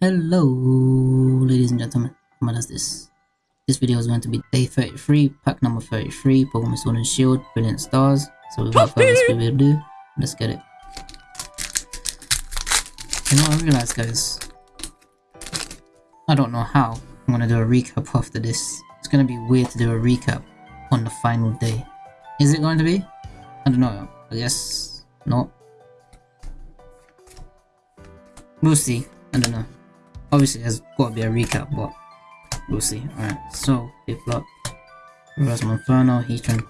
Hello, ladies and gentlemen. What is this? This video is going to be day 33, pack number 33, Pokemon Sword and Shield, Brilliant Stars. So without further ado, let's get it. You know, I realized, guys, I don't know how I'm gonna do a recap after this. It's gonna be weird to do a recap on the final day. Is it going to be? I don't know. I guess not. We'll see. I don't know. Obviously, there's got to be a recap, but we'll see. Alright, so, Block, Reverse Monferno, Heatran,